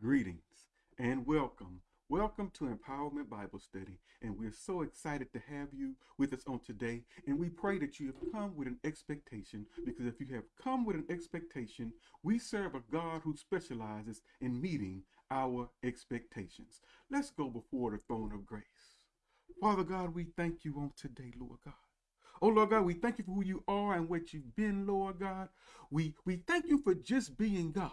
Greetings and welcome. Welcome to Empowerment Bible Study. And we're so excited to have you with us on today. And we pray that you have come with an expectation because if you have come with an expectation, we serve a God who specializes in meeting our expectations. Let's go before the throne of grace. Father God, we thank you on today, Lord God. Oh Lord God, we thank you for who you are and what you've been, Lord God. We we thank you for just being God.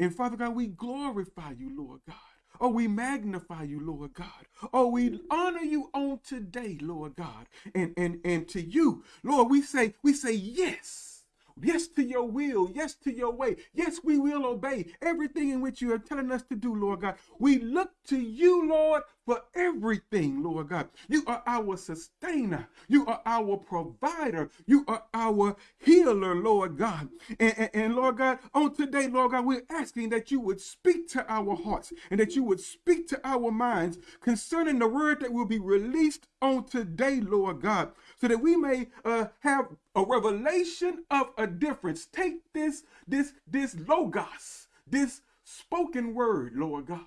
And Father God, we glorify you, Lord God. Oh, we magnify you, Lord God. Oh, we honor you on today, Lord God. And and and to you, Lord, we say, we say yes. Yes to your will. Yes to your way. Yes, we will obey everything in which you are telling us to do, Lord God. We look to you, Lord, for everything, Lord God. You are our sustainer. You are our provider. You are our healer, Lord God. And, and, and, Lord God, on today, Lord God, we're asking that you would speak to our hearts and that you would speak to our minds concerning the word that will be released on today, Lord God, so that we may uh, have a revelation of a difference. Take this, this, this logos, this spoken word, Lord God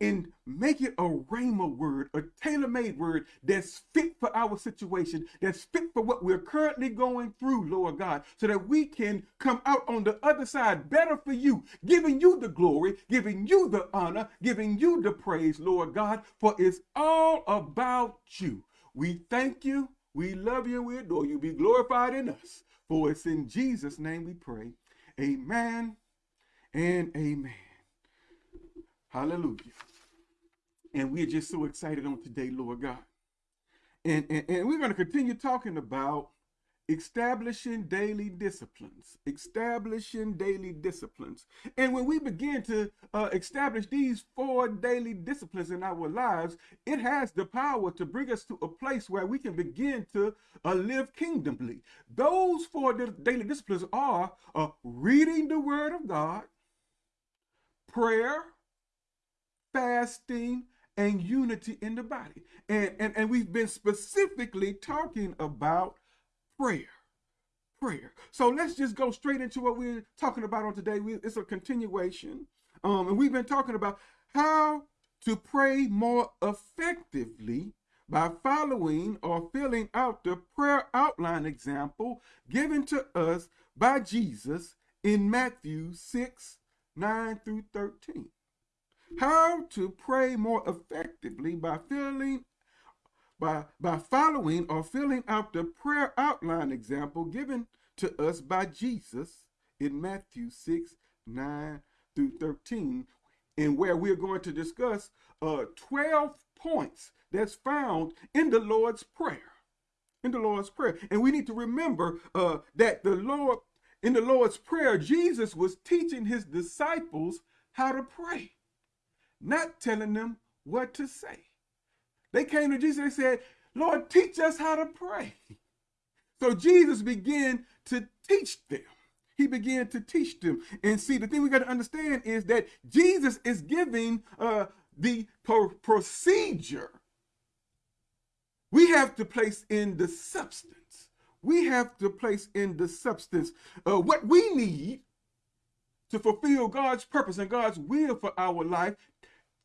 and make it a rhema word, a tailor-made word that's fit for our situation, that's fit for what we're currently going through, Lord God, so that we can come out on the other side better for you, giving you the glory, giving you the honor, giving you the praise, Lord God, for it's all about you. We thank you, we love you, we adore you. Be glorified in us. For it's in Jesus' name we pray. Amen and amen. Hallelujah. And we're just so excited on today, Lord God. And, and, and we're going to continue talking about establishing daily disciplines establishing daily disciplines and when we begin to uh, establish these four daily disciplines in our lives it has the power to bring us to a place where we can begin to uh, live kingdomly those four daily disciplines are uh, reading the word of god prayer fasting, and unity in the body. And, and, and we've been specifically talking about prayer. Prayer. So let's just go straight into what we're talking about on today. We, it's a continuation. Um, and we've been talking about how to pray more effectively by following or filling out the prayer outline example given to us by Jesus in Matthew 6, 9 through 13. How to pray more effectively by filling by, by following or filling out the prayer outline example given to us by Jesus in Matthew 6, 9 through 13, and where we're going to discuss uh, 12 points that's found in the Lord's Prayer. In the Lord's Prayer. And we need to remember uh, that the Lord, in the Lord's Prayer, Jesus was teaching his disciples how to pray not telling them what to say. They came to Jesus and said, Lord, teach us how to pray. So Jesus began to teach them. He began to teach them. And see, the thing we got to understand is that Jesus is giving uh, the procedure. We have to place in the substance. We have to place in the substance uh, what we need to fulfill God's purpose and God's will for our life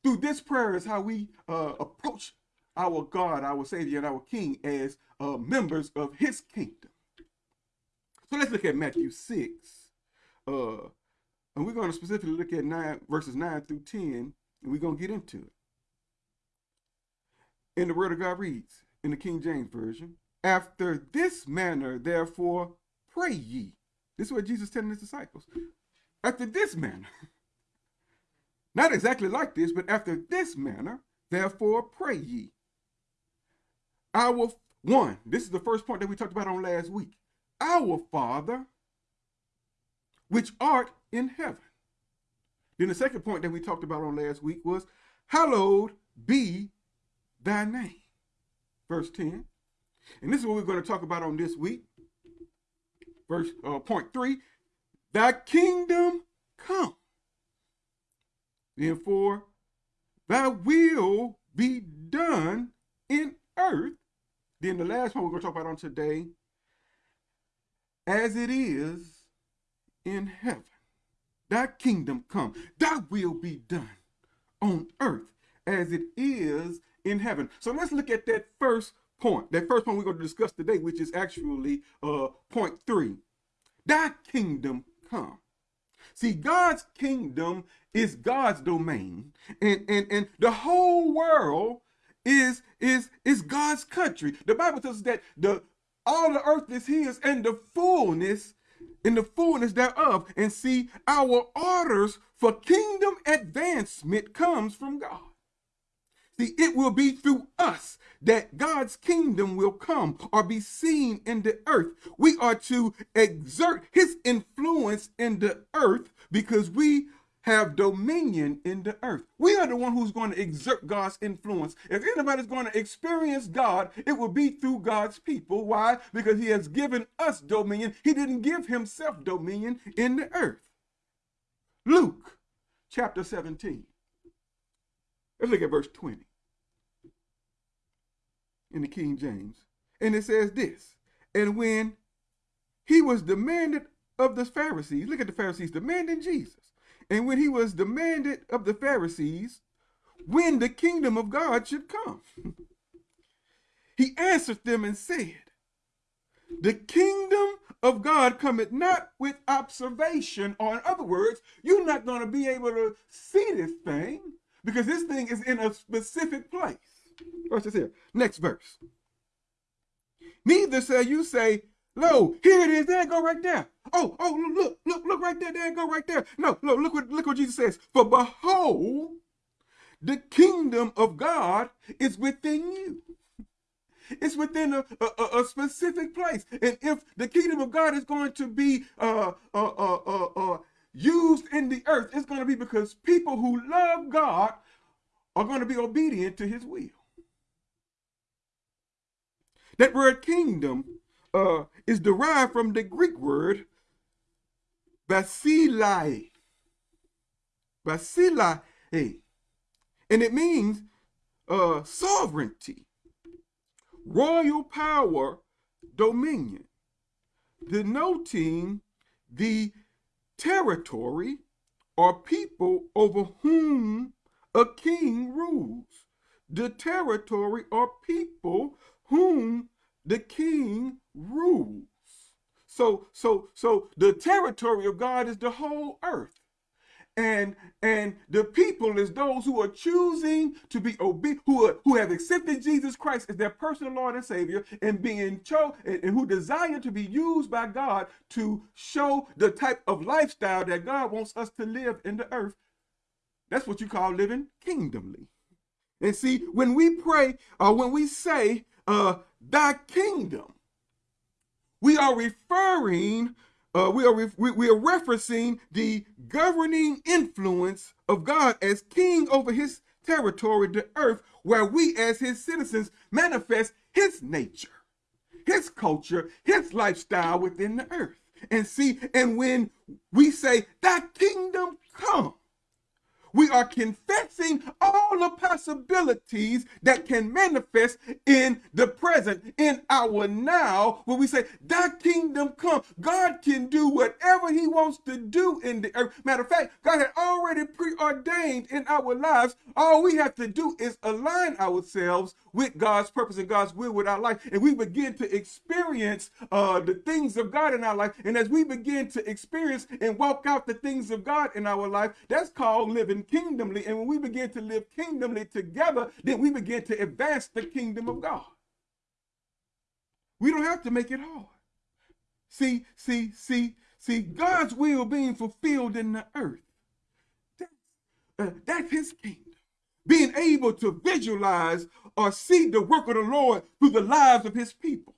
through this prayer is how we uh, approach our God, our Savior, and our King as uh, members of his kingdom. So let's look at Matthew 6. Uh, and we're going to specifically look at 9 verses 9 through 10, and we're going to get into it. And the word of God reads in the King James Version, After this manner, therefore, pray ye. This is what Jesus telling his disciples. After this manner. Not exactly like this, but after this manner, therefore pray ye. Our one, this is the first point that we talked about on last week. Our Father, which art in heaven. Then the second point that we talked about on last week was, hallowed be thy name. Verse 10. And this is what we're going to talk about on this week. Verse uh, point three, thy kingdom come. Therefore, thy will be done in earth. Then the last one we're going to talk about on today, as it is in heaven. thy kingdom come, thy will be done on earth as it is in heaven. So let's look at that first point. That first point we're going to discuss today, which is actually uh, point three. Thy kingdom come. See, God's kingdom is God's domain, and, and, and the whole world is, is, is God's country. The Bible tells us that the all the earth is his and the fullness in the fullness thereof. And see, our orders for kingdom advancement comes from God. See, it will be through us that God's kingdom will come or be seen in the earth. We are to exert his influence in the earth because we have dominion in the earth. We are the one who's going to exert God's influence. If anybody's going to experience God, it will be through God's people. Why? Because he has given us dominion. He didn't give himself dominion in the earth. Luke chapter 17. Let's look at verse 20 in the King James. And it says this, and when he was demanded of the Pharisees, look at the Pharisees demanding Jesus. And when he was demanded of the Pharisees, when the kingdom of God should come, he answered them and said, The kingdom of God cometh not with observation, or in other words, you're not going to be able to see this thing because this thing is in a specific place. Watch this here. Next verse. Neither shall you say, Lo, here it is. There go right there. Oh, oh, look, look, look right there. There go right there. No, look, look what look what Jesus says. For behold, the kingdom of God is within you. It's within a, a, a, specific place. And if the kingdom of God is going to be uh, uh, uh, uh, uh used in the earth, it's going to be because people who love God are going to be obedient to his will. That word kingdom uh, is derived from the Greek word basileia. Basileia. And it means uh, sovereignty, royal power, dominion, denoting the territory or people over whom a king rules. The territory or people whom the king rules. So, so, so the territory of God is the whole earth. And and the people is those who are choosing to be obedient, who who have accepted Jesus Christ as their personal Lord and Savior, and being chosen, and, and who desire to be used by God to show the type of lifestyle that God wants us to live in the earth. That's what you call living kingdomly. And see, when we pray or when we say uh, thy kingdom. We are referring, uh, we, are we, we are referencing the governing influence of God as king over his territory, the earth, where we as his citizens manifest his nature, his culture, his lifestyle within the earth. And see, and when we say, that kingdom come, we are confessing all the possibilities that can manifest in the present, in our now, when we say, that kingdom come. God can do whatever he wants to do in the earth. Matter of fact, God had already preordained in our lives. All we have to do is align ourselves with God's purpose and God's will with our life. And we begin to experience uh, the things of God in our life. And as we begin to experience and walk out the things of God in our life, that's called living kingdomly. And when we begin to live kingdomly together, then we begin to advance the kingdom of God. We don't have to make it hard. See, see, see, see, God's will being fulfilled in the earth. That's, uh, that's his kingdom. Being able to visualize or see the work of the Lord through the lives of his people.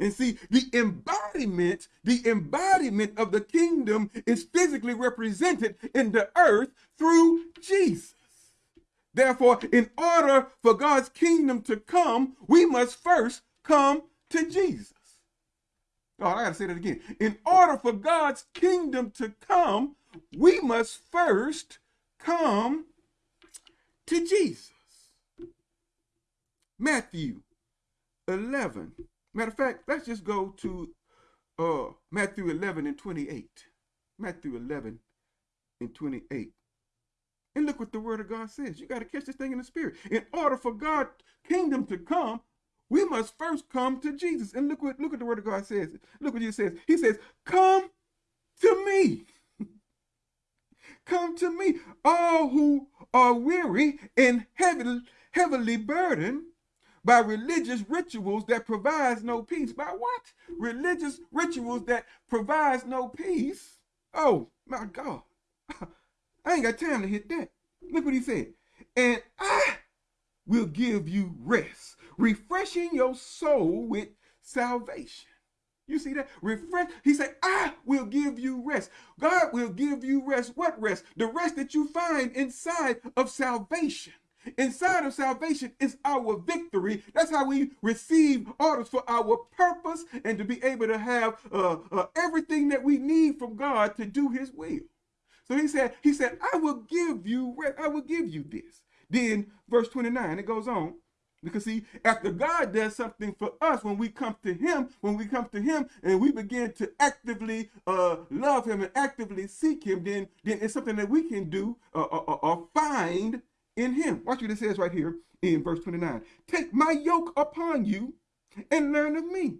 And see, the embodiment, the embodiment of the kingdom is physically represented in the earth through Jesus. Therefore, in order for God's kingdom to come, we must first come to Jesus. Oh, I gotta say that again. In order for God's kingdom to come, we must first come to Jesus. Matthew 11 Matter of fact, let's just go to uh, Matthew 11 and 28. Matthew 11 and 28. And look what the word of God says. You got to catch this thing in the spirit. In order for God's kingdom to come, we must first come to Jesus. And look what look what the word of God says. Look what he says. He says, Come to me. come to me, all who are weary and heavily, heavily burdened by religious rituals that provides no peace. By what? Religious rituals that provides no peace. Oh my God. I ain't got time to hit that. Look what he said. And I will give you rest, refreshing your soul with salvation. You see that? Refresh. He said, I will give you rest. God will give you rest. What rest? The rest that you find inside of salvation. Inside of salvation is our victory. That's how we receive orders for our purpose and to be able to have uh, uh, everything that we need from God to do his will. So he said, he said, I will give you, I will give you this. Then verse 29, it goes on. Because see, after God does something for us, when we come to him, when we come to him and we begin to actively uh, love him and actively seek him, then, then it's something that we can do uh, or, uh, uh, or find in him. Watch what it says right here in verse 29. Take my yoke upon you and learn of me.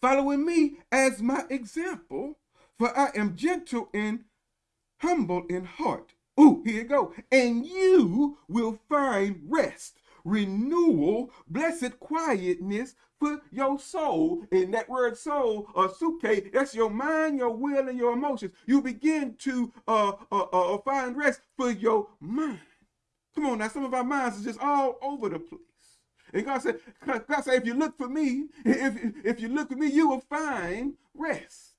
Following me as my example, for I am gentle and humble in heart. Ooh, here you go. And you will find rest, renewal, blessed quietness for your soul. And that word soul, or psuche, that's your mind, your will, and your emotions. You begin to uh, uh, uh, find rest for your mind. Come on now, some of our minds is just all over the place. And God said, God said, if you look for me, if, if you look for me, you will find rest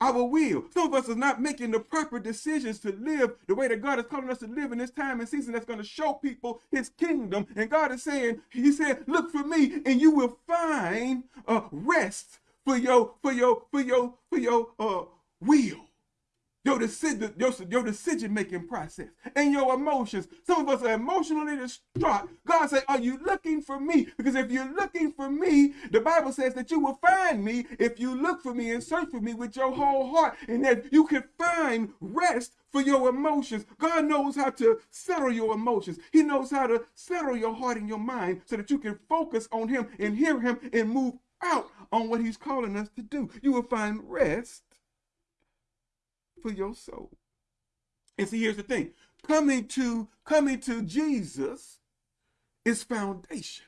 our will. Some of us are not making the proper decisions to live the way that God is calling us to live in this time and season that's going to show people his kingdom. And God is saying, he said, look for me and you will find a rest for your, for your, for your, for your uh, will your decision, your, your decision making process and your emotions. Some of us are emotionally distraught. God said, Are you looking for me? Because if you're looking for me, the Bible says that you will find me if you look for me and search for me with your whole heart, and that you can find rest for your emotions. God knows how to settle your emotions. He knows how to settle your heart and your mind so that you can focus on Him and hear Him and move out on what He's calling us to do. You will find rest for your soul. And see, here's the thing. Coming to coming to Jesus is foundation.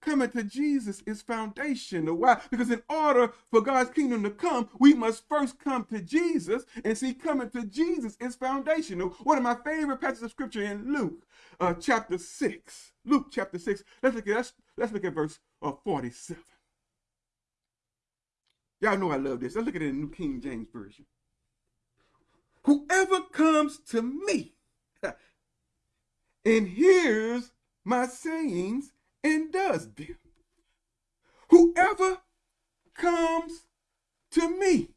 Coming to Jesus is foundation. Why? Because in order for God's kingdom to come, we must first come to Jesus. And see, coming to Jesus is foundational. One of my favorite passages of scripture in Luke uh, chapter 6. Luke chapter 6. Let's look at let's, let's look at verse uh, 47. Y'all know I love this. Let's look at it in the New King James Version. Whoever comes to me and hears my sayings and does them. Whoever comes to me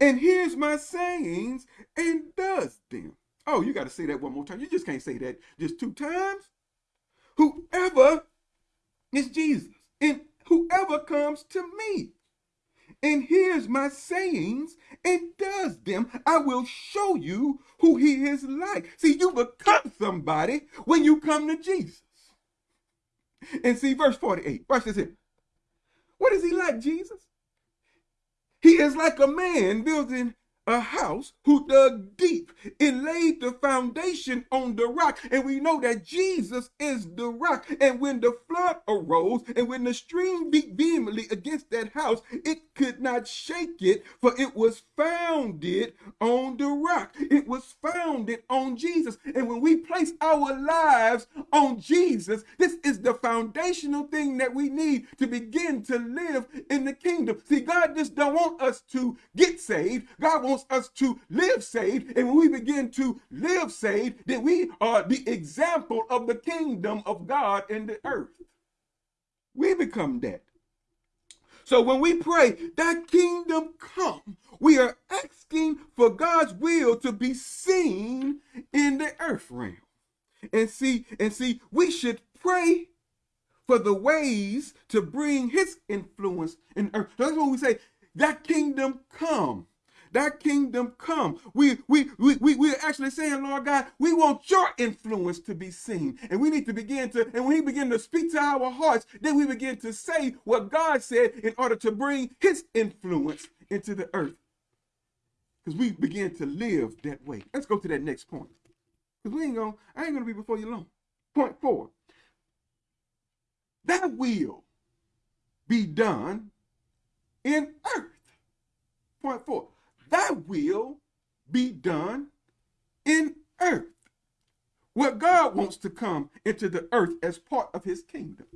and hears my sayings and does them. Oh, you got to say that one more time. You just can't say that just two times. Whoever is Jesus and whoever comes to me and hears my sayings and does them, I will show you who he is like. See, you become somebody when you come to Jesus. And see, verse 48, watch this here. What is he like, Jesus? He is like a man building a house who dug deep and laid the foundation on the rock. And we know that Jesus is the rock. And when the flood arose and when the stream beat vehemently against that house, it could not shake it, for it was founded on the rock. It was founded on Jesus. And when we place our lives on Jesus, this is the foundational thing that we need to begin to live in the kingdom. See, God just don't want us to get saved. God wants wants us to live saved. And when we begin to live saved, then we are the example of the kingdom of God in the earth. We become that. So when we pray, that kingdom come, we are asking for God's will to be seen in the earth realm. And see, and see, we should pray for the ways to bring his influence in earth. That's what we say, that kingdom come. That kingdom come. We we we we we're actually saying, Lord God, we want your influence to be seen. And we need to begin to, and when he begin to speak to our hearts, then we begin to say what God said in order to bring his influence into the earth. Because we begin to live that way. Let's go to that next point. Because we ain't gonna, I ain't gonna be before you long. Point four. That will be done in earth. Point four thy will be done in earth. What God wants to come into the earth as part of his kingdom.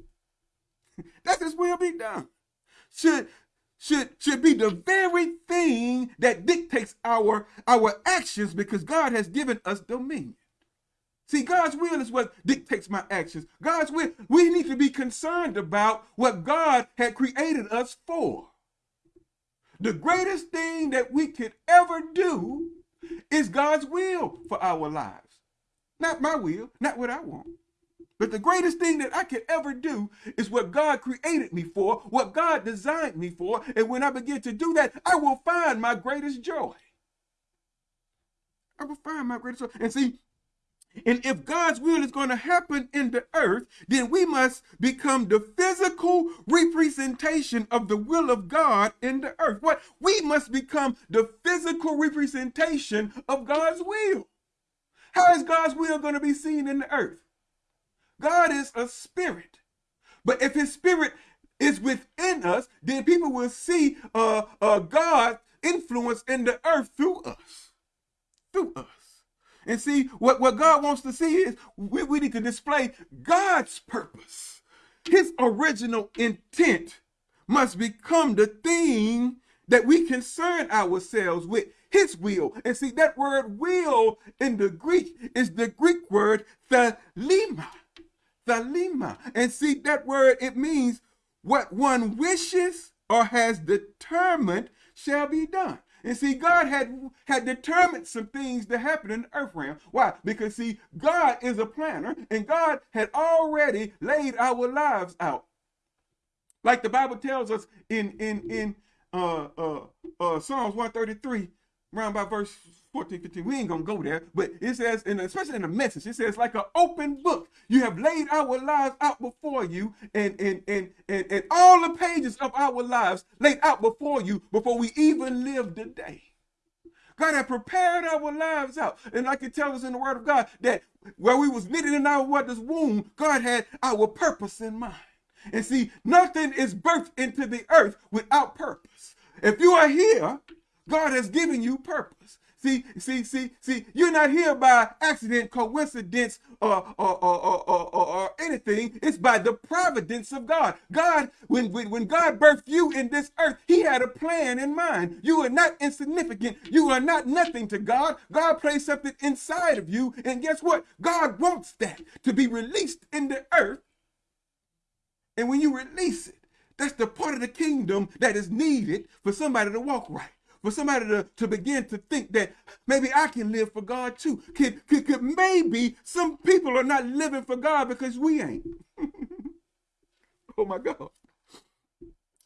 That's his will be done. Should should should be the very thing that dictates our our actions because God has given us dominion. See, God's will is what dictates my actions. God's will, we need to be concerned about what God had created us for. The greatest thing that we could ever do is God's will for our lives. Not my will, not what I want. But the greatest thing that I could ever do is what God created me for, what God designed me for. And when I begin to do that, I will find my greatest joy. I will find my greatest joy. And see, and if God's will is going to happen in the earth, then we must become the physical representation of the will of God in the earth. What? We must become the physical representation of God's will. How is God's will going to be seen in the earth? God is a spirit. But if his spirit is within us, then people will see uh, uh, God influence in the earth through us. Through us. And see, what, what God wants to see is we, we need to display God's purpose. His original intent must become the thing that we concern ourselves with his will. And see, that word will in the Greek is the Greek word thelema. Thelema. And see, that word, it means what one wishes or has determined shall be done. And see, God had had determined some things to happen in the earth realm. Why? Because see, God is a planner, and God had already laid our lives out. Like the Bible tells us in in in uh uh uh Psalms 133, around by verse 14, 15. We ain't gonna go there, but it says, and especially in the message, it says, like an open book. You have laid our lives out before you, and and and and, and all the pages of our lives laid out before you before we even lived the day. God had prepared our lives out. And like it tells us in the word of God that where we was knitted in our mother's womb, God had our purpose in mind. And see, nothing is birthed into the earth without purpose. If you are here, God has given you purpose. See, see, see, see, you're not here by accident, coincidence, or, or, or, or, or, anything. It's by the providence of God. God, when, when, when God birthed you in this earth, he had a plan in mind. You are not insignificant. You are not nothing to God. God placed something inside of you. And guess what? God wants that to be released in the earth. And when you release it, that's the part of the kingdom that is needed for somebody to walk right for somebody to, to begin to think that maybe I can live for God too. Could, could, could maybe some people are not living for God because we ain't. oh my God.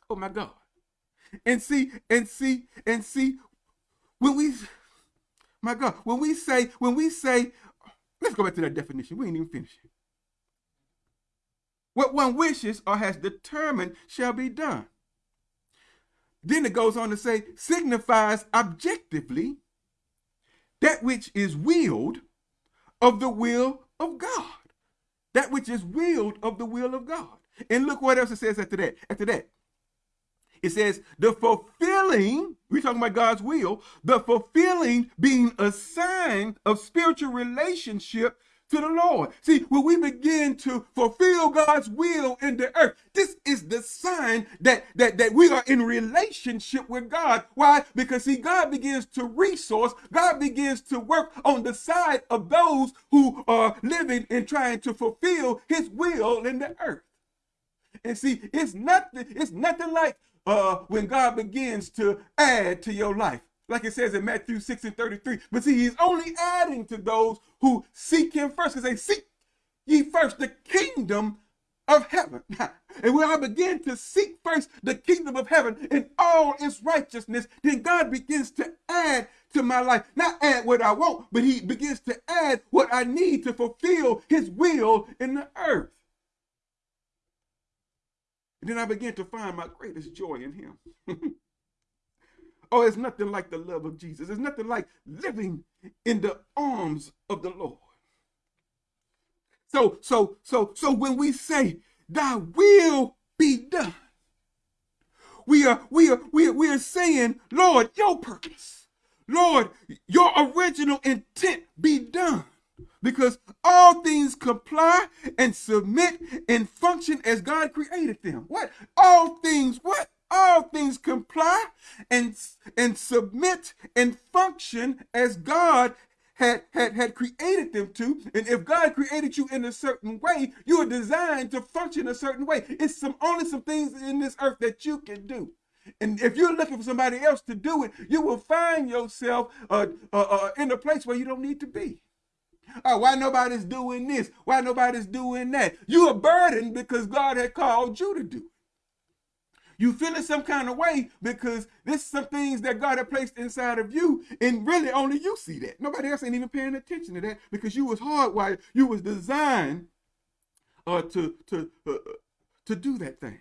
Oh my God. And see, and see, and see, when we, my God, when we say, when we say, let's go back to that definition. We ain't even finished. It. What one wishes or has determined shall be done. Then it goes on to say, signifies objectively that which is willed of the will of God. That which is willed of the will of God. And look what else it says after that. After that, it says, the fulfilling, we're talking about God's will, the fulfilling being a sign of spiritual relationship to the Lord. See, when we begin to fulfill God's will in the earth, this is the sign that, that, that we are in relationship with God. Why? Because see, God begins to resource, God begins to work on the side of those who are living and trying to fulfill his will in the earth. And see, it's nothing, it's nothing like uh, when God begins to add to your life like it says in Matthew 6 and 33. But see, he's only adding to those who seek him first because they seek ye first the kingdom of heaven. And when I begin to seek first the kingdom of heaven and all its righteousness, then God begins to add to my life. Not add what I want, but he begins to add what I need to fulfill his will in the earth. And then I begin to find my greatest joy in him. oh, it's nothing like the love of Jesus. It's nothing like living in the arms of the Lord. So, so, so, so when we say, thy will be done, we are, we are, we are, we are saying, Lord, your purpose, Lord, your original intent be done because all things comply and submit and function as God created them. What? All things, what? All things comply and, and submit and function as God had, had, had created them to. And if God created you in a certain way, you are designed to function a certain way. It's some only some things in this earth that you can do. And if you're looking for somebody else to do it, you will find yourself uh, uh, uh, in a place where you don't need to be. Oh, why nobody's doing this? Why nobody's doing that? You are burdened because God had called you to do. You feeling some kind of way because this some things that God had placed inside of you, and really only you see that. Nobody else ain't even paying attention to that because you was hardwired. You was designed uh, to to uh, uh to do that thing.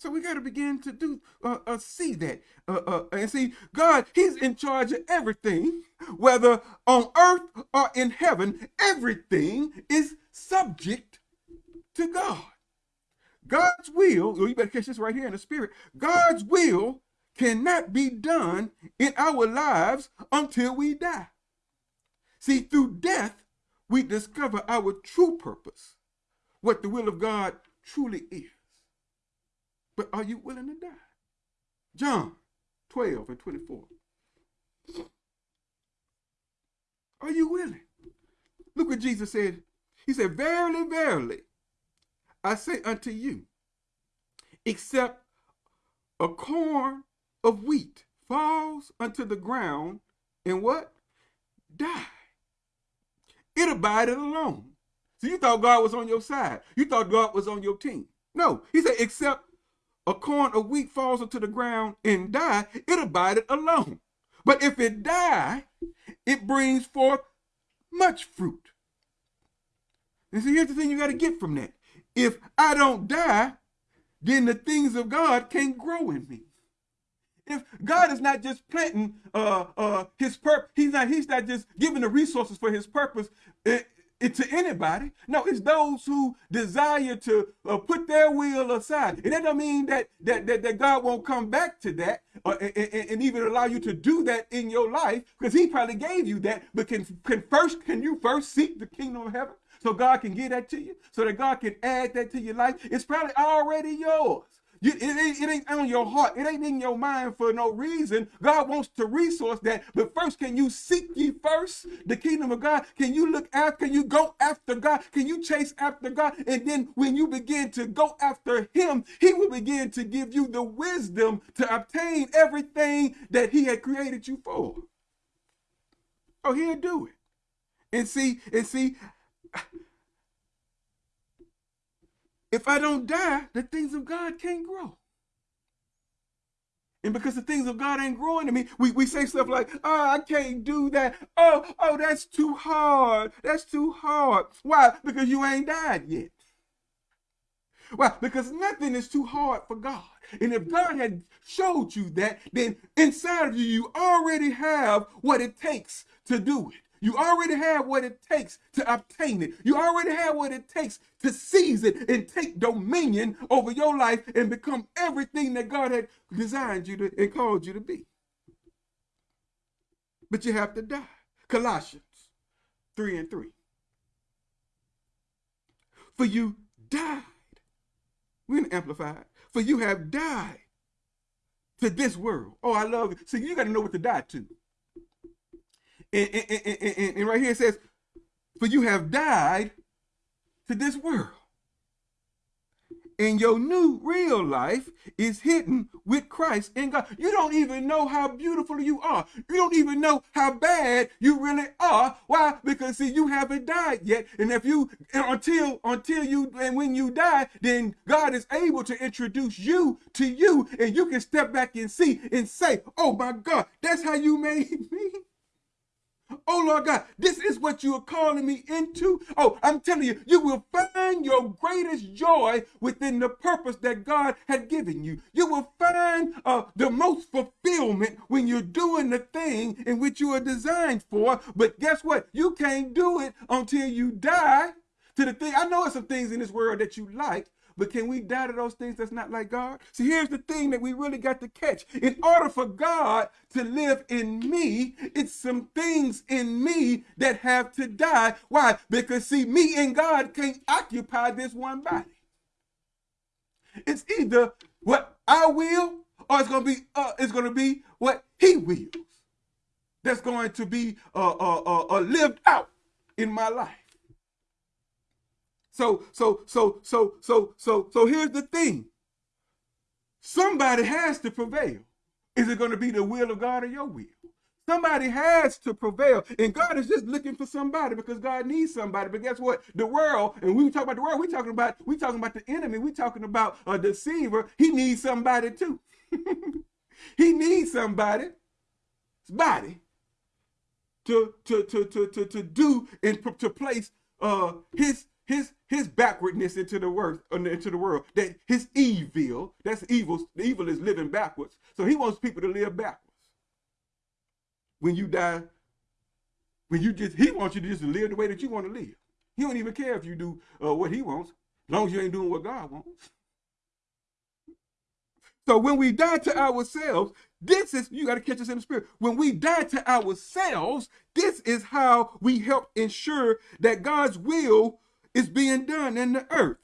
So we got to begin to do uh, uh, see that uh, uh, and see God. He's in charge of everything, whether on earth or in heaven. Everything is subject to God. God's will. Oh, you better catch this right here in the spirit. God's will cannot be done in our lives until we die. See, through death, we discover our true purpose, what the will of God truly is. But are you willing to die? John 12 and 24. Are you willing? Look what Jesus said. He said, Verily, verily, I say unto you, except a corn of wheat falls unto the ground and what? Die. It abided alone. So you thought God was on your side. You thought God was on your team. No, he said, except a corn of wheat falls unto the ground and die, it abided alone. But if it die, it brings forth much fruit. And so here's the thing you got to get from that. If I don't die, then the things of God can't grow in me. If God is not just planting uh, uh, his purpose, he's not, he's not just giving the resources for his purpose. It, it to anybody. No, it's those who desire to uh, put their will aside. And that don't mean that that that, that God won't come back to that and, and, even allow you to do that in your life because he probably gave you that. But can, can first can you first seek the kingdom of heaven so God can give that to you so that God can add that to your life? It's probably already yours. You, it, ain't, it ain't on your heart. It ain't in your mind for no reason. God wants to resource that. But first, can you seek ye first the kingdom of God? Can you look after, can you go after God? Can you chase after God? And then when you begin to go after him, he will begin to give you the wisdom to obtain everything that he had created you for. Oh, he'll do it. And see, and see, if I don't die, the things of God can't grow. And because the things of God ain't growing to me, we, we say stuff like, oh, I can't do that. Oh, oh, that's too hard. That's too hard. Why? Because you ain't died yet. Why? Because nothing is too hard for God. And if God had showed you that, then inside of you, you already have what it takes to do it. You already have what it takes to obtain it. You already have what it takes to seize it and take dominion over your life and become everything that God had designed you to and called you to be. But you have to die. Colossians 3 and 3. For you died. We're gonna amplified. For you have died to this world. Oh, I love it. See, you got to know what to die to. And, and, and, and, right here it says, for you have died to this world. and your new real life is hidden with Christ in God. You don't even know how beautiful you are. You don't even know how bad you really are. Why? Because see, you haven't died yet. And if you until until you and when you die, then God is able to introduce you to you, and you can step back and see and say, Oh my God, that's how you made me. Oh Lord God, this is what you are calling me into. Oh, I'm telling you, you will find your greatest joy within the purpose that God had given you. You will find uh, the most fulfillment when you're doing the thing in which you are designed for. But guess what? You can't do it until you die to the thing. I know there's some things in this world that you like, but can we die to those things that's not like God? See, here's the thing that we really got to catch. In order for God to live in me, it's some things in me that have to die. Why? Because see, me and God can't occupy this one body. It's either what I will or it's gonna be uh, it's gonna be what he wills. That's going to be uh, uh, uh, uh lived out in my life. So, so, so, so, so, so, so here's the thing. Somebody has to prevail. Is it going to be the will of God or your will? Somebody has to prevail. And God is just looking for somebody because God needs somebody. But guess what? The world, and we talk about the world, we talking about we talking about the enemy, we talking about a deceiver. He needs somebody too. he needs somebody, body, to to to to to, to do and to place uh his his his backwardness into the world into the world that his evil that's evil the evil is living backwards. So he wants people to live backwards. When you die when you just he wants you to just live the way that you want to live. He don't even care if you do uh, what he wants as long as you ain't doing what god wants. So when we die to ourselves this is you got to catch this in the spirit. When we die to ourselves this is how we help ensure that god's will is being done in the earth.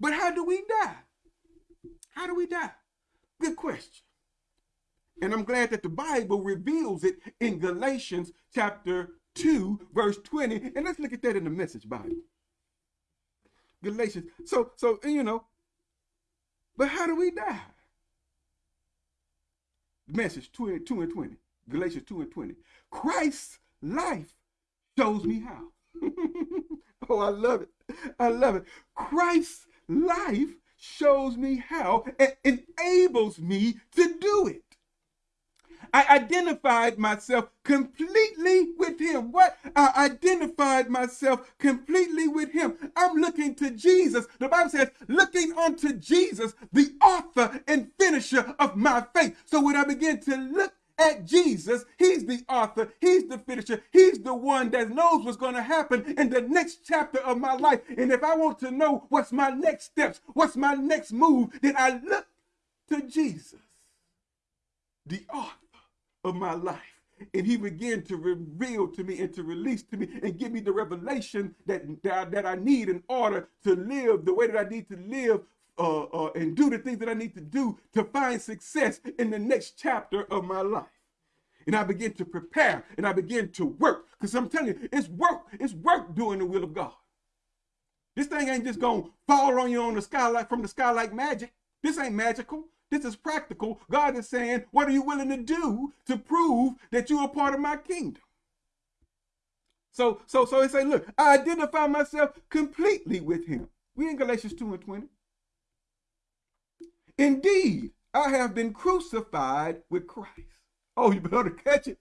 But how do we die? How do we die? Good question. And I'm glad that the Bible reveals it in Galatians chapter 2, verse 20. And let's look at that in the message Bible. Galatians. So, so, you know, but how do we die? Message 2 and 2 and 20. Galatians 2 and 20. Christ's life shows me how. oh, I love it. I love it. Christ's life shows me how and enables me to do it. I identified myself completely with him. What? I identified myself completely with him. I'm looking to Jesus. The Bible says, looking unto Jesus, the author and finisher of my faith. So when I begin to look at Jesus. He's the author, he's the finisher, he's the one that knows what's going to happen in the next chapter of my life. And if I want to know what's my next steps, what's my next move, then I look to Jesus, the author of my life. And he began to reveal to me and to release to me and give me the revelation that, that, that I need in order to live the way that I need to live uh, uh, and do the things that I need to do to find success in the next chapter of my life. And I begin to prepare and I begin to work because I'm telling you, it's work. It's work doing the will of God. This thing ain't just going to fall on you on the sky like from the sky like magic. This ain't magical. This is practical. God is saying, what are you willing to do to prove that you are part of my kingdom? So, so, so he say, look, I identify myself completely with him. We in Galatians 2 and 20. Indeed, I have been crucified with Christ. Oh, you better catch it.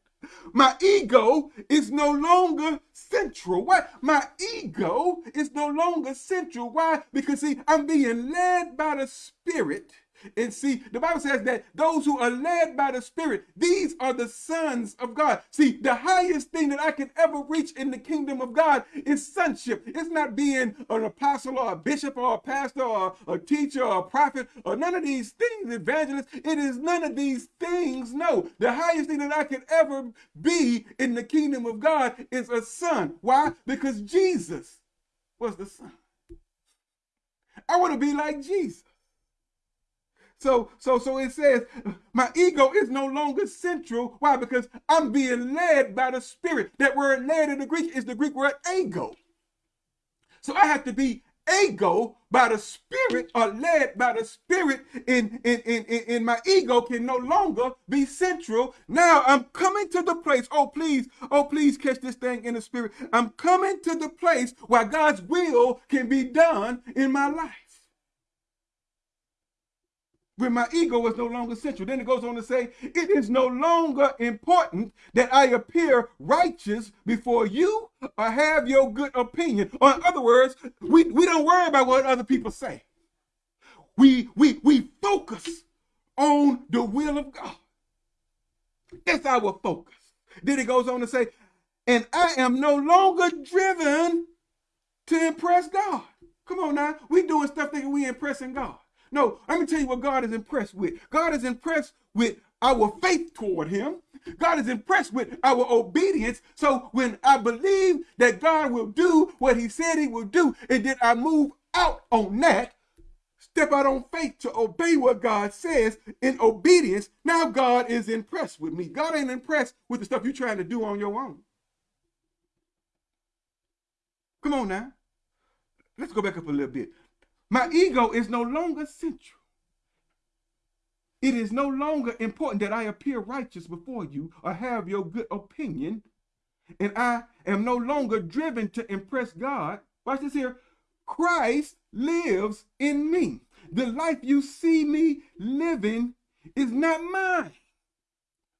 My ego is no longer central. Why? My ego is no longer central. Why? Because see, I'm being led by the Spirit and see, the Bible says that those who are led by the Spirit, these are the sons of God. See, the highest thing that I can ever reach in the kingdom of God is sonship. It's not being an apostle or a bishop or a pastor or a teacher or a prophet or none of these things, evangelist. It is none of these things. No, the highest thing that I can ever be in the kingdom of God is a son. Why? Because Jesus was the son. I want to be like Jesus. So, so, so it says, my ego is no longer central. Why? Because I'm being led by the Spirit. That word led in the Greek is the Greek word ego. So I have to be ego by the spirit or led by the spirit in, in, in, in, my ego can no longer be central. Now I'm coming to the place, oh please, oh please catch this thing in the spirit. I'm coming to the place where God's will can be done in my life when my ego is no longer central. Then it goes on to say, it is no longer important that I appear righteous before you or have your good opinion. Or in other words, we, we don't worry about what other people say. We, we, we focus on the will of God. That's our focus. Then it goes on to say, and I am no longer driven to impress God. Come on now. We doing stuff thinking we impressing God. No, let me tell you what God is impressed with. God is impressed with our faith toward him. God is impressed with our obedience. So when I believe that God will do what he said he will do, and then I move out on that, step out on faith to obey what God says in obedience, now God is impressed with me. God ain't impressed with the stuff you're trying to do on your own. Come on now. Let's go back up a little bit. My ego is no longer central. It is no longer important that I appear righteous before you or have your good opinion. And I am no longer driven to impress God. Watch this here. Christ lives in me. The life you see me living is not mine,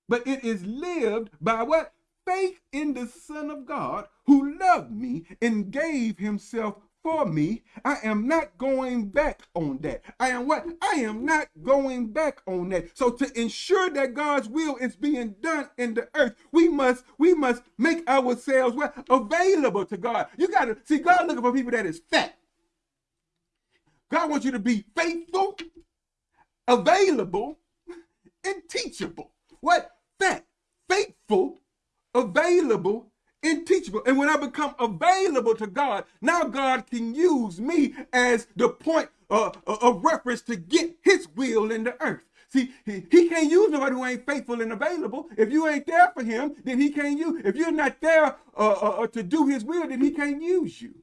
but it is lived by what? Faith in the Son of God who loved me and gave himself for me. I am not going back on that. I am what? I am not going back on that. So to ensure that God's will is being done in the earth, we must we must make ourselves what available to God. You got to see God looking for people that is fat. God wants you to be faithful, available, and teachable. What? Fat, faithful, available, and teachable. And when I become available to God, now God can use me as the point uh, uh, of reference to get his will in the earth. See, he, he can't use nobody who ain't faithful and available. If you ain't there for him, then he can't use. If you're not there uh, uh, uh, to do his will, then he can't use you.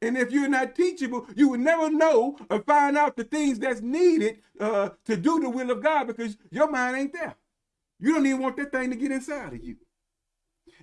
And if you're not teachable, you will never know or find out the things that's needed uh, to do the will of God because your mind ain't there. You don't even want that thing to get inside of you.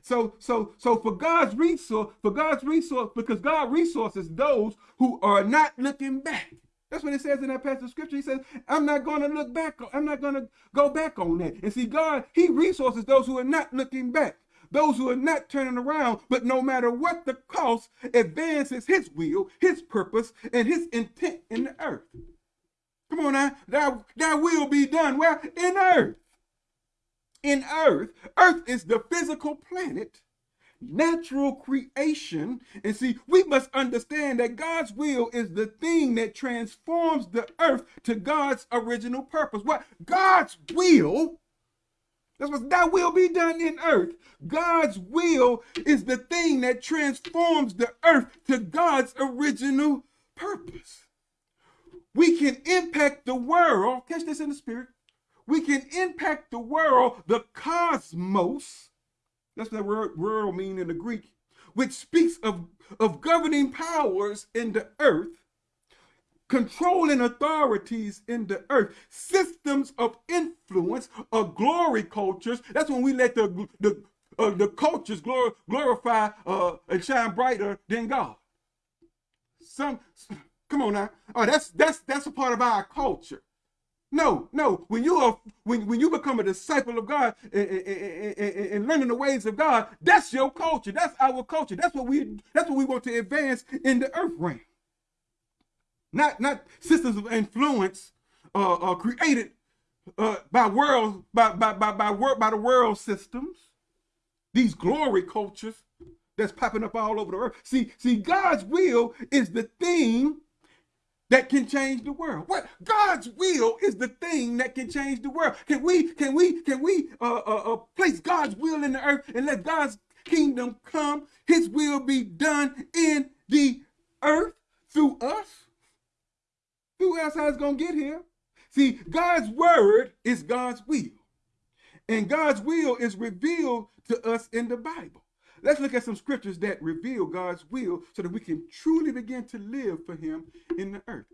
So, so, so for God's resource, for God's resource, because God resources those who are not looking back. That's what it says in that passage of scripture. He says, I'm not going to look back. I'm not going to go back on that. And see, God, he resources those who are not looking back. Those who are not turning around, but no matter what the cost, advances his will, his purpose, and his intent in the earth. Come on now, that, that will be done. Where? In earth in earth. Earth is the physical planet, natural creation. And see, we must understand that God's will is the thing that transforms the earth to God's original purpose. What? God's will. That's what that will be done in earth. God's will is the thing that transforms the earth to God's original purpose. We can impact the world, catch this in the spirit, we can impact the world, the cosmos. That's what that word world mean in the Greek, which speaks of, of governing powers in the earth, controlling authorities in the earth, systems of influence or glory cultures. That's when we let the, the, uh, the cultures glor glorify uh, and shine brighter than God. Some, come on now. Oh, that's that's that's a part of our culture. No, no. When you are when, when you become a disciple of God and, and, and, and, learning the ways of God, that's your culture. That's our culture. That's what we that's what we want to advance in the earth realm. Not not systems of influence uh, uh created uh, by world by by by by work by the world systems. These glory cultures that's popping up all over the earth. See, see, God's will is the thing that can change the world. What God's will is the thing that can change the world. Can we can we can we uh, uh, uh, place God's will in the earth and let God's kingdom come? His will be done in the earth through us. Who else how it's gonna get here? See, God's word is God's will, and God's will is revealed to us in the Bible. Let's look at some scriptures that reveal God's will so that we can truly begin to live for him in the earth.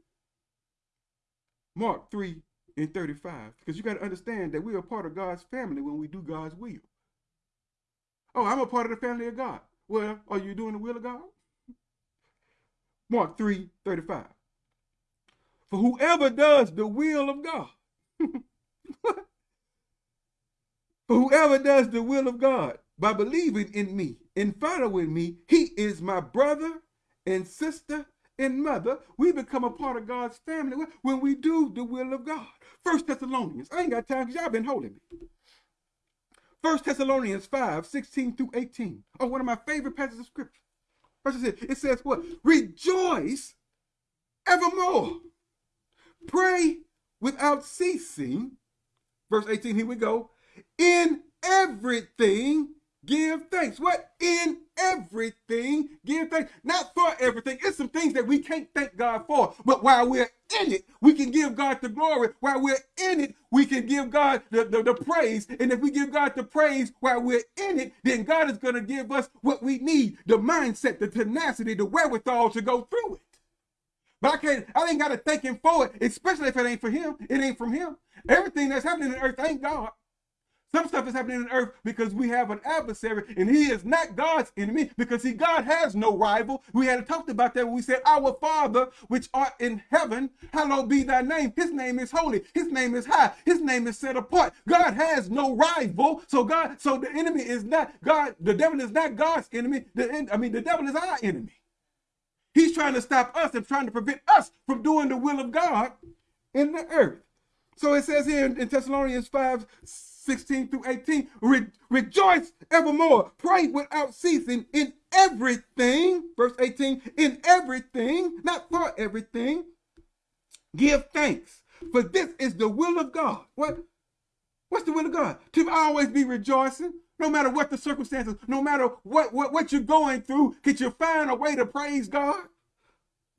Mark 3 and 35. Because you got to understand that we are part of God's family when we do God's will. Oh, I'm a part of the family of God. Well, are you doing the will of God? Mark 3 35. For whoever does the will of God, for whoever does the will of God by believing in me and following me, he is my brother and sister and mother. We become a part of God's family when we do the will of God. First Thessalonians. I ain't got time because y'all been holding me. First Thessalonians 5, 16 through 18. Oh, one of my favorite passages of scripture. It says what? Rejoice evermore. Pray without ceasing. Verse 18, here we go. In everything, give thanks. What? In everything, give thanks. Not for everything. It's some things that we can't thank God for. But while we're in it, we can give God the glory. While we're in it, we can give God the, the, the praise. And if we give God the praise while we're in it, then God is going to give us what we need. The mindset, the tenacity, the wherewithal to go through it. But I can't, I ain't got to thank him for it, especially if it ain't for him. It ain't from him. Everything that's happening in earth ain't God. Some stuff is happening on earth because we have an adversary and he is not God's enemy because see, God has no rival. We had talked about that when we said, Our Father, which art in heaven, hallowed be thy name. His name is holy. His name is high. His name is set apart. God has no rival. So God, so the enemy is not God, the devil is not God's enemy. The, I mean, the devil is our enemy. He's trying to stop us and trying to prevent us from doing the will of God in the earth. So it says here in, Thessalonians 5, 16 through 18. Re rejoice evermore. Pray without ceasing in everything. Verse 18. In everything, not for everything. Give thanks. For this is the will of God. What? What's the will of God? To always be rejoicing, no matter what the circumstances, no matter what, what, what you're going through, can you find a way to praise God?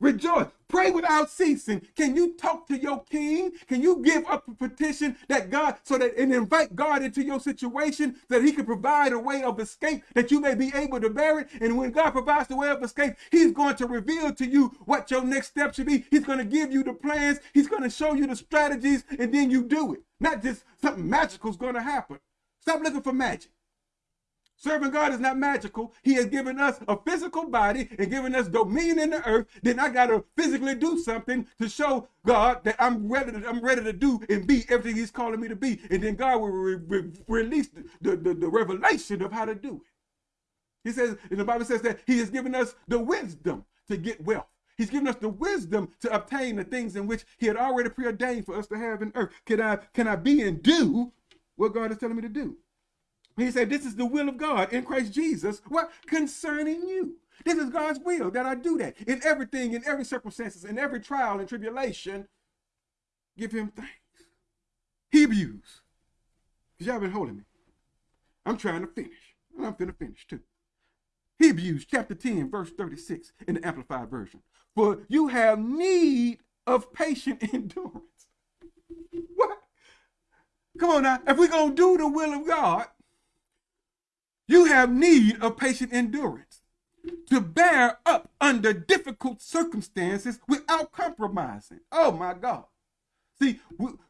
Rejoice. Pray without ceasing. Can you talk to your king? Can you give up a petition that God, so that and invite God into your situation that he can provide a way of escape that you may be able to bear it? And when God provides the way of escape, he's going to reveal to you what your next step should be. He's going to give you the plans. He's going to show you the strategies and then you do it. Not just something magical is going to happen. Stop looking for magic. Serving God is not magical. He has given us a physical body and given us dominion in the earth. Then I got to physically do something to show God that I'm ready to, I'm ready to do and be everything he's calling me to be. And then God will re re release the, the, the revelation of how to do it. He says, and the Bible says that he has given us the wisdom to get wealth. He's given us the wisdom to obtain the things in which he had already preordained for us to have in earth. Can I, can I be and do what God is telling me to do? He said, This is the will of God in Christ Jesus. What? Concerning you. This is God's will that I do that. In everything, in every circumstances, in every trial and tribulation, give him thanks. Hebrews. Because y'all been holding me. I'm trying to finish. And I'm finna finish too. Hebrews chapter 10, verse 36 in the Amplified Version. For you have need of patient endurance. What? Come on now. If we're going to do the will of God, you have need of patient endurance to bear up under difficult circumstances without compromising. Oh my God. See,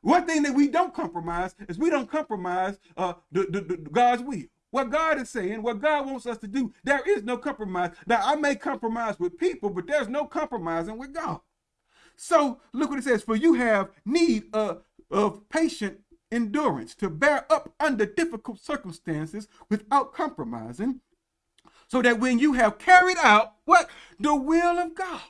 one thing that we don't compromise is we don't compromise uh, the, the, the, God's will. What God is saying, what God wants us to do, there is no compromise. Now, I may compromise with people, but there's no compromising with God. So look what it says, for you have need of, of patient endurance to bear up under difficult circumstances without compromising, so that when you have carried out what? The will of God.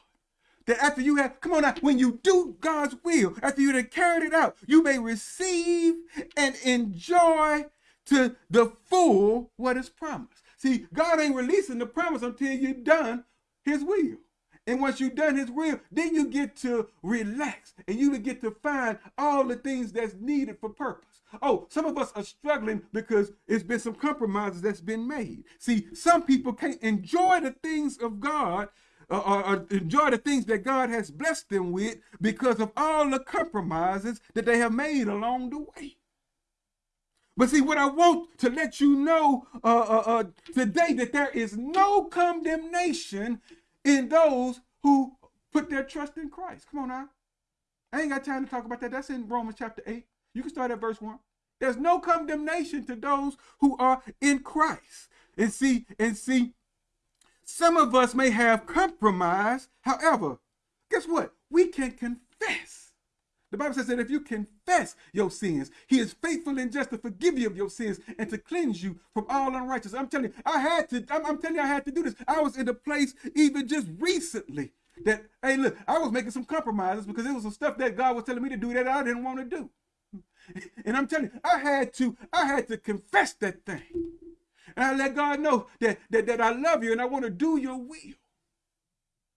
That after you have, come on now, when you do God's will, after you have carried it out, you may receive and enjoy to the full what is promised. See, God ain't releasing the promise until you've done his will. And once you've done his will, then you get to relax and you get to find all the things that's needed for purpose. Oh, some of us are struggling because it's been some compromises that's been made. See, some people can't enjoy the things of God uh, or, or, enjoy the things that God has blessed them with because of all the compromises that they have made along the way. But see, what I want to let you know uh, uh, uh, today that there is no condemnation in those who put their trust in Christ. Come on now. I ain't got time to talk about that. That's in Romans chapter 8. You can start at verse 1. There's no condemnation to those who are in Christ. And see, and see, some of us may have compromised. However, guess what? We can confess. The Bible says that if you confess your sins, he is faithful and just to forgive you of your sins and to cleanse you from all unrighteousness. I'm telling you, I had to, I'm, I'm telling you, I had to do this. I was in a place even just recently that, hey, look, I was making some compromises because it was some stuff that God was telling me to do that I didn't want to do. And I'm telling you, I had to, I had to confess that thing. And I let God know that, that, that I love you and I want to do your will.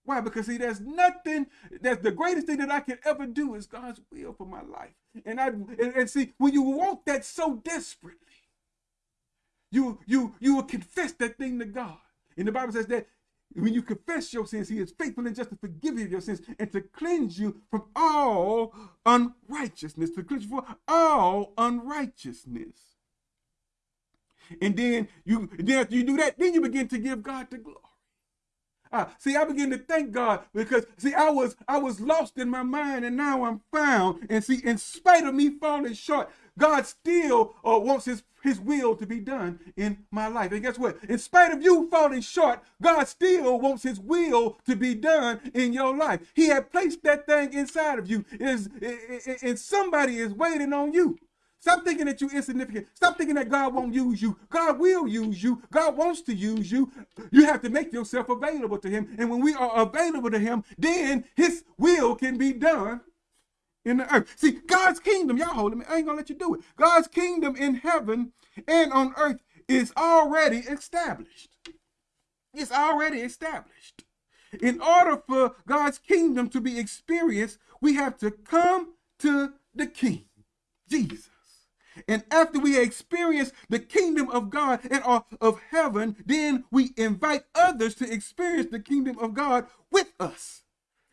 Why? Because see, there's nothing, that's the greatest thing that I can ever do is God's will for my life. And I and, and see, when you want that so desperately, you you you will confess that thing to God. And the Bible says that when you confess your sins, he is faithful and just to forgive you of your sins and to cleanse you from all unrighteousness, to cleanse you from all unrighteousness. And then you then after you do that, then you begin to give God the glory. Uh, see, I begin to thank God because see, I was I was lost in my mind and now I'm found. And see, in spite of me falling short, God still uh, wants his his will to be done in my life. And guess what? In spite of you falling short, God still wants his will to be done in your life. He had placed that thing inside of you. Is and somebody is waiting on you. Stop thinking that you're insignificant. Stop thinking that God won't use you. God will use you. God wants to use you. You have to make yourself available to him. And when we are available to him, then his will can be done in the earth. See, God's kingdom, y'all holding me. I ain't gonna let you do it. God's kingdom in heaven and on earth is already established. It's already established. In order for God's kingdom to be experienced, we have to come to the King, Jesus. And after we experience the kingdom of God and of heaven, then we invite others to experience the kingdom of God with us.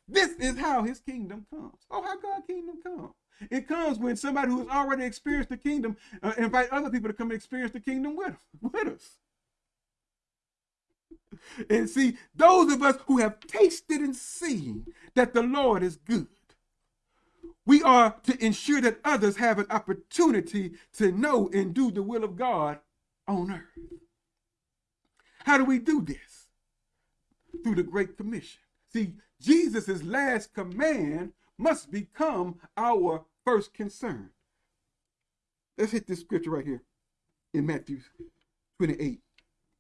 This is how his kingdom comes. Oh, how God's kingdom comes. It comes when somebody who has already experienced the kingdom uh, invite other people to come and experience the kingdom with, with us. And see, those of us who have tasted and seen that the Lord is good, we are to ensure that others have an opportunity to know and do the will of God on earth. How do we do this? Through the Great Commission. See, Jesus' last command must become our first concern. Let's hit this scripture right here in Matthew 28,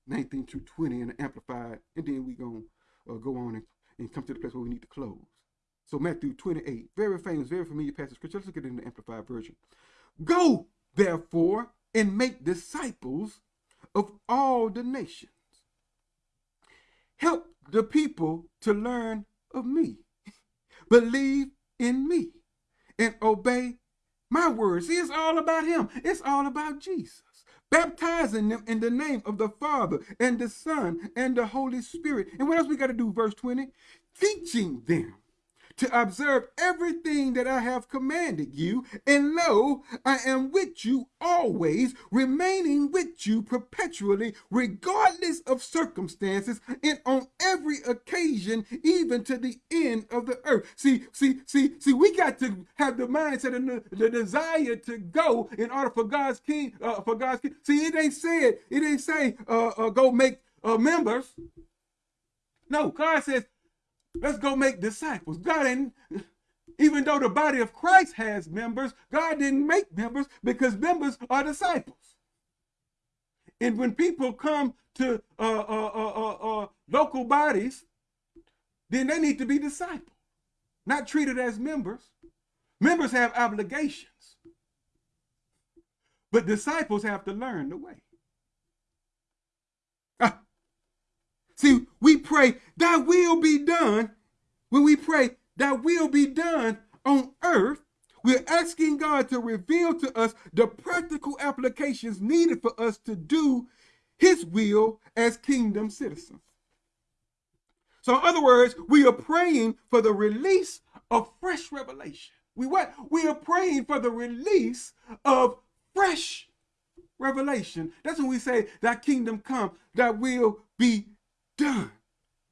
19 to 20 in the Amplified, and then we're going to uh, go on and, and come to the place where we need to close. So Matthew 28, very famous, very familiar passage scripture. Let's look at it in the Amplified version. Go, therefore, and make disciples of all the nations. Help the people to learn of me. Believe in me and obey my words. See, it's all about him. It's all about Jesus. Baptizing them in the name of the Father and the Son and the Holy Spirit. And what else we got to do? Verse 20. Teaching them to observe everything that I have commanded you, and lo, I am with you always, remaining with you perpetually, regardless of circumstances, and on every occasion, even to the end of the earth. See, see, see, see, we got to have the mindset and the, the desire to go in order for God's king, uh, for God's king. See, it ain't said, it ain't say, uh, uh, go make uh, members. No, God says, Let's go make disciples. God didn't, even though the body of Christ has members, God didn't make members because members are disciples. And when people come to uh, uh, uh, uh, local bodies, then they need to be disciples, not treated as members. Members have obligations, but disciples have to learn the way. See, we pray, thy will be done. When we pray, thy will be done on earth, we're asking God to reveal to us the practical applications needed for us to do his will as kingdom citizens. So in other words, we are praying for the release of fresh revelation. We what? We are praying for the release of fresh revelation. That's when we say that kingdom come, that will be done.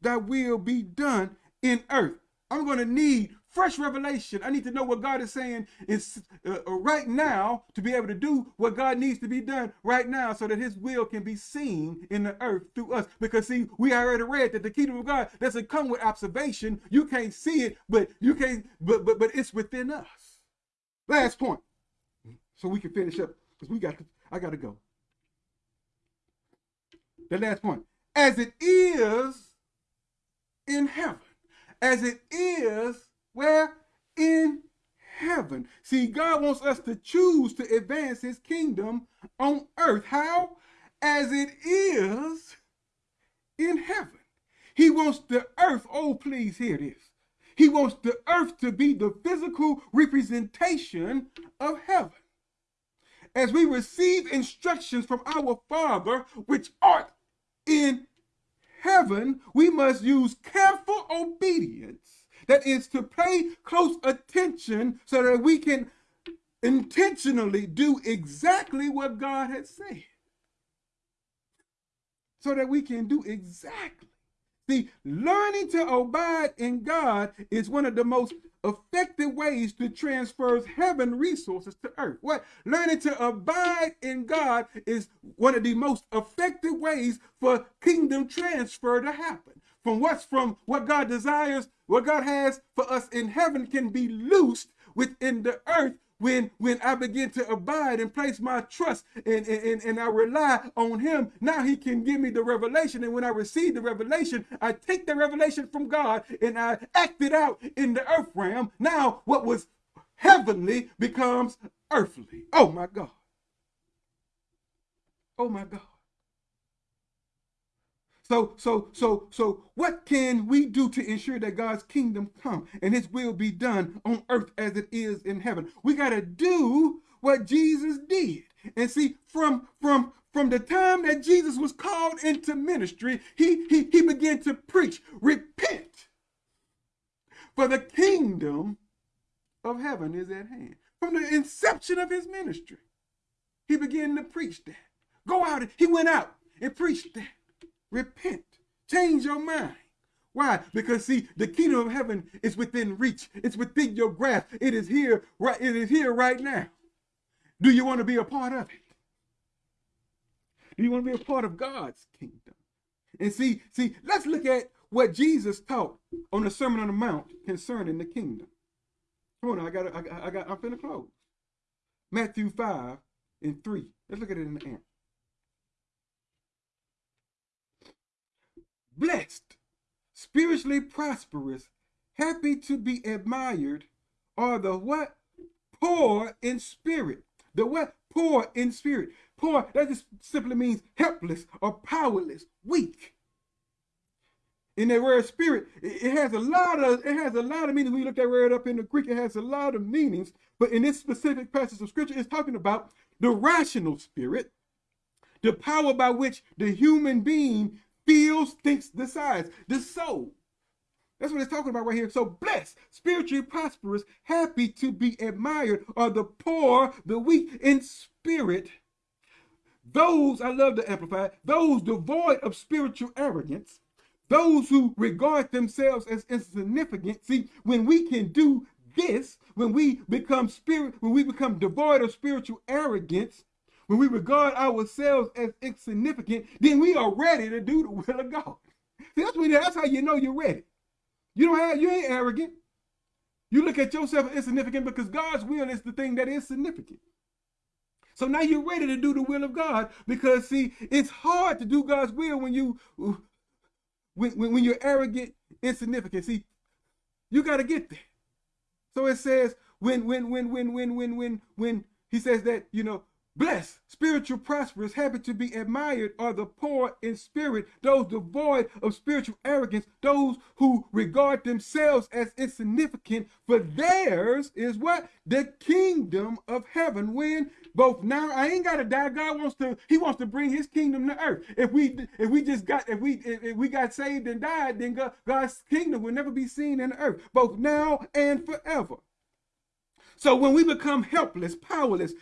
That will be done in earth. I'm going to need fresh revelation. I need to know what God is saying is uh, uh, right now to be able to do what God needs to be done right now so that his will can be seen in the earth through us. Because see, we already read that the kingdom of God doesn't come with observation. You can't see it, but you can't, but but but it's within us. Last point. So we can finish up because we got I got to go. The last point. As it is in heaven, as it is where? In heaven. See, God wants us to choose to advance his kingdom on earth. How? As it is in heaven. He wants the earth, oh, please hear this. He wants the earth to be the physical representation of heaven. As we receive instructions from our Father, which art in heaven, we must use careful obedience that is to pay close attention so that we can intentionally do exactly what God has said. So that we can do exactly. See, learning to abide in God is one of the most effective ways to transfer heaven resources to earth. What? Learning to abide in God is one of the most effective ways for kingdom transfer to happen from what's from what God desires, what God has for us in heaven can be loosed within the earth when when I begin to abide and place my trust and, and, and I rely on him, now he can give me the revelation. And when I receive the revelation, I take the revelation from God and I act it out in the earth realm. Now what was heavenly becomes earthly. Oh my God. Oh my God. So, so, so, so what can we do to ensure that God's kingdom come and his will be done on earth as it is in heaven? We got to do what Jesus did. And see, from, from, from the time that Jesus was called into ministry, he, he, he began to preach, repent, for the kingdom of heaven is at hand. From the inception of his ministry, he began to preach that. Go out, he went out and preached that. Repent. Change your mind. Why? Because see, the kingdom of heaven is within reach. It's within your grasp. It is here, right? It is here right now. Do you want to be a part of it? Do you want to be a part of God's kingdom? And see, see, let's look at what Jesus taught on the Sermon on the Mount concerning the kingdom. Come on, I got, I, I got, I'm finna close. Matthew 5 and 3. Let's look at it in the amp. Blessed, spiritually prosperous, happy to be admired, are the what? Poor in spirit. The what? Poor in spirit. Poor, that just simply means helpless or powerless, weak. In that word spirit, it has a lot of it has a lot of meanings. When you look that word up in the Greek, it has a lot of meanings. But in this specific passage of scripture, it's talking about the rational spirit, the power by which the human being feels, thinks, decides. The soul. That's what it's talking about right here. So blessed, spiritually prosperous, happy to be admired are the poor, the weak in spirit. Those, I love to amplify, those devoid of spiritual arrogance, those who regard themselves as insignificant. See, when we can do this, when we become spirit, when we become devoid of spiritual arrogance, when we regard ourselves as insignificant, then we are ready to do the will of God. See, that's, when, that's how you know you're ready. You don't have, you ain't arrogant. You look at yourself as insignificant because God's will is the thing that is significant. So now you're ready to do the will of God because see, it's hard to do God's will when you when, when, when you're arrogant, insignificant. See, you got to get there. So it says when when when when when when when when he says that, you know, Blessed, spiritual, prosperous, happy to be admired are the poor in spirit, those devoid of spiritual arrogance, those who regard themselves as insignificant, for theirs is what? The kingdom of heaven. When both now, I ain't gotta die. God wants to, He wants to bring His kingdom to earth. If we if we just got if we if we got saved and died, then God, God's kingdom will never be seen in the earth, both now and forever. So when we become helpless, powerless,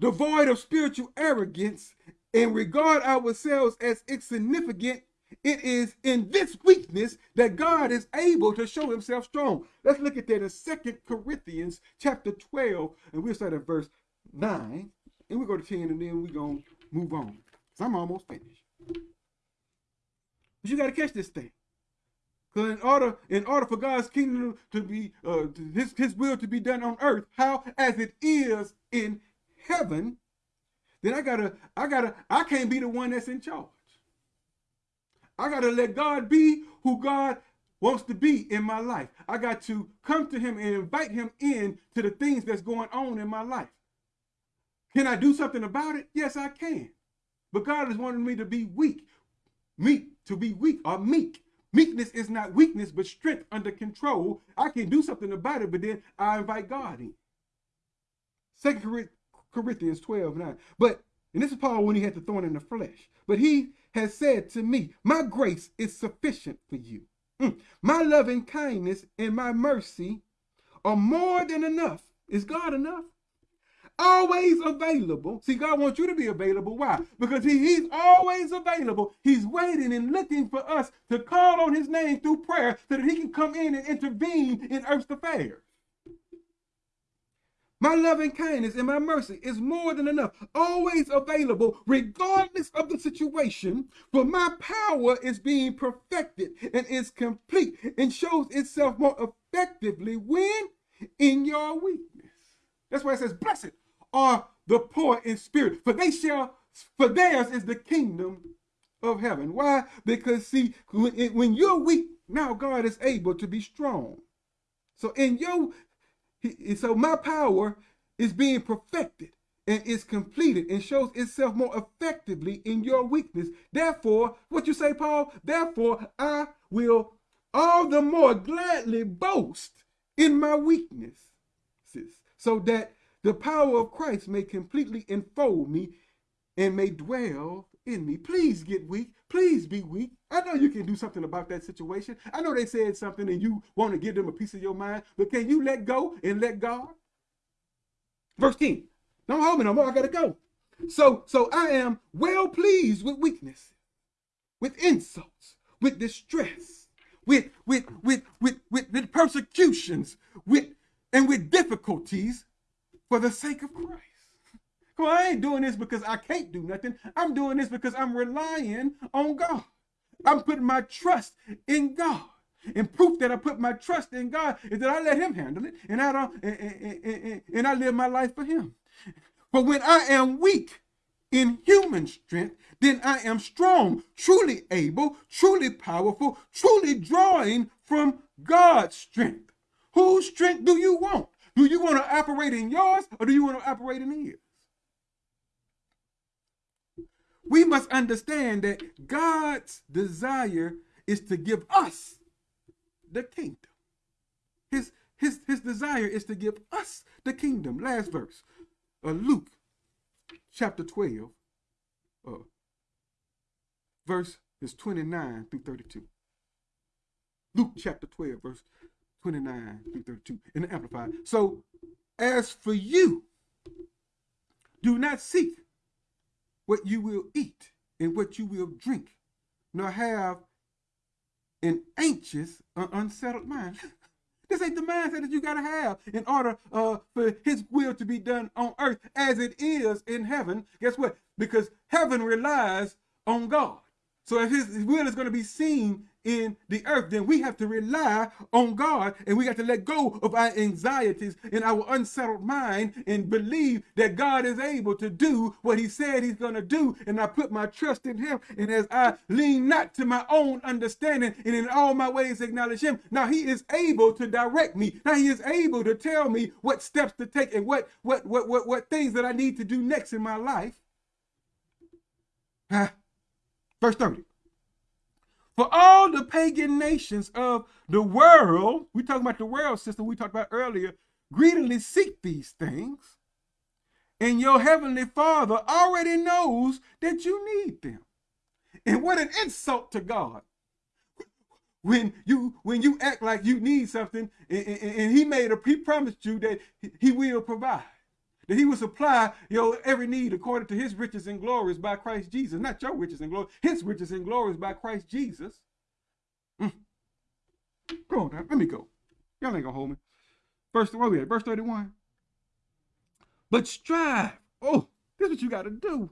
devoid of spiritual arrogance, and regard ourselves as insignificant, it is in this weakness that God is able to show himself strong. Let's look at that in Second Corinthians chapter 12, and we'll start at verse 9, and we go to 10, and then we're going to move on. Because I'm almost finished. But you got to catch this thing. Because in order, in order for God's kingdom to be, uh, his, his will to be done on earth, how as it is in heaven, then I gotta, I gotta, I can't be the one that's in charge. I gotta let God be who God wants to be in my life. I got to come to him and invite him in to the things that's going on in my life. Can I do something about it? Yes, I can. But God is wanting me to be weak. Meek, to be weak or meek. Meekness is not weakness, but strength under control. I can do something about it, but then I invite God in. Second Corinthians 12, 9. But, and this is Paul when he had the thorn in the flesh. But he has said to me, My grace is sufficient for you. Mm. My loving kindness and my mercy are more than enough. Is God enough? always available. See, God wants you to be available. Why? Because he, He's always available. He's waiting and looking for us to call on His name through prayer so that He can come in and intervene in earth's affairs. My loving kindness and my mercy is more than enough, always available, regardless of the situation. For my power is being perfected and is complete and shows itself more effectively when in your weakness. That's why it says, Blessed are the poor in spirit, for they shall, for theirs is the kingdom of heaven. Why? Because see, when you're weak, now God is able to be strong. So in your, so my power is being perfected and is completed and shows itself more effectively in your weakness. Therefore, what you say, Paul? Therefore, I will all the more gladly boast in my weakness, so that the power of Christ may completely enfold me and may dwell in me. Please get weak. Please be weak. I know you can do something about that situation. I know they said something and you want to give them a piece of your mind, but can you let go and let God? Verse 10. Don't hold me no more. I gotta go. So, so I am well pleased with weakness, with insults, with distress, with with with with with, with persecutions, with and with difficulties for the sake of Christ. On, I ain't doing this because I can't do nothing. I'm doing this because I'm relying on God. I'm putting my trust in God. And proof that I put my trust in God is that I let him handle it and I don't and, and, and, and I live my life for him. But when I am weak in human strength, then I am strong, truly able, truly powerful, truly drawing from God's strength. Whose strength do you want? Do you want to operate in yours or do you want to operate in his? We must understand that God's desire is to give us the kingdom. His, his, his desire is to give us the kingdom. Last verse, uh, Luke chapter 12, uh, verse is 29 through 32. Luke chapter 12, verse 29 through 32 in the Amplified. So, as for you, do not seek what you will eat and what you will drink, nor have an anxious or unsettled mind. this ain't the mindset that you got to have in order uh, for his will to be done on earth as it is in heaven. Guess what? Because heaven relies on God. So if his will is going to be seen in the earth, then we have to rely on God and we got to let go of our anxieties and our unsettled mind and believe that God is able to do what he said he's going to do. And I put my trust in him. And as I lean not to my own understanding and in all my ways acknowledge him, now he is able to direct me. Now he is able to tell me what steps to take and what, what, what, what, what things that I need to do next in my life. Verse 30. For all the pagan nations of the world, we talking about the world system we talked about earlier, greedily seek these things. And your heavenly father already knows that you need them. And what an insult to God. When you when you act like you need something and, and, and he made a he promised you that he will provide. That he will supply your every need according to his riches and glories by Christ Jesus. Not your riches and glory, his riches and glories by Christ Jesus. Mm. Go on now, let me go. Y'all ain't gonna hold me. Verse, where we at? Verse 31. But strive. Oh, this is what you gotta do.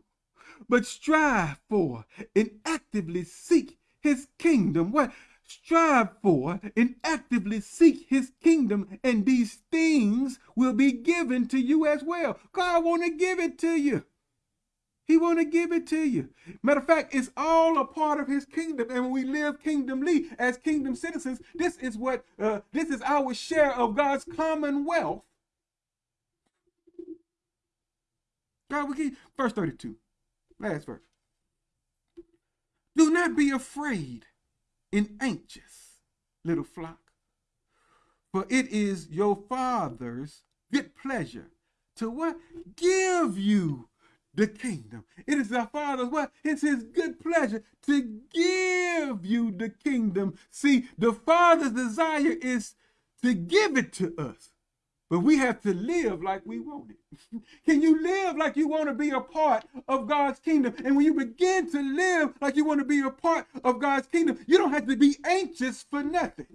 But strive for and actively seek his kingdom. What? Strive for and actively seek his kingdom and these things will be given to you as well. God want to give it to you. He want to give it to you. Matter of fact it's all a part of his kingdom and when we live kingdomly as kingdom citizens this is what uh, this is our share of god's commonwealth. God we keep verse 32 last verse. Do not be afraid and anxious, little flock. For it is your Father's good pleasure to what? Give you the kingdom. It is our Father's what? It's his good pleasure to give you the kingdom. See, the Father's desire is to give it to us. But we have to live like we want it. Can you live like you want to be a part of God's kingdom? And when you begin to live like you want to be a part of God's kingdom, you don't have to be anxious for nothing.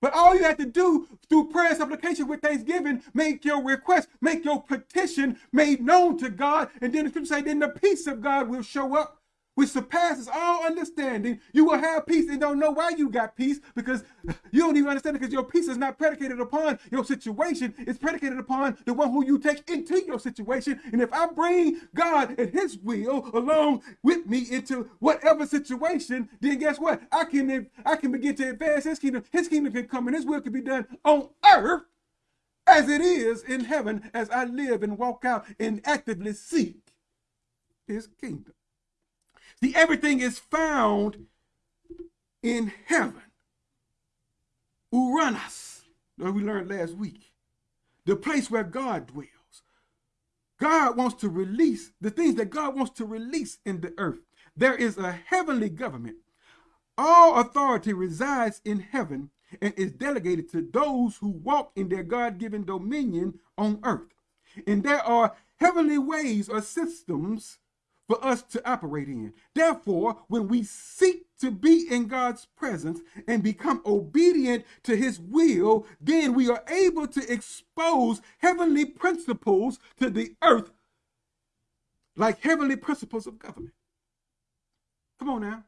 But all you have to do through prayer and supplication with thanksgiving, make your request, make your petition made known to God. And then the scripture say, then the peace of God will show up which surpasses all understanding, you will have peace and don't know why you got peace because you don't even understand it because your peace is not predicated upon your situation. It's predicated upon the one who you take into your situation. And if I bring God and his will along with me into whatever situation, then guess what? I can, I can begin to advance his kingdom. His kingdom can come and his will can be done on earth as it is in heaven as I live and walk out and actively seek his kingdom. See, everything is found in heaven. ouranos, that we learned last week. The place where God dwells. God wants to release the things that God wants to release in the earth. There is a heavenly government. All authority resides in heaven and is delegated to those who walk in their God-given dominion on earth. And there are heavenly ways or systems for us to operate in. Therefore, when we seek to be in God's presence and become obedient to his will, then we are able to expose heavenly principles to the earth like heavenly principles of government. Come on now.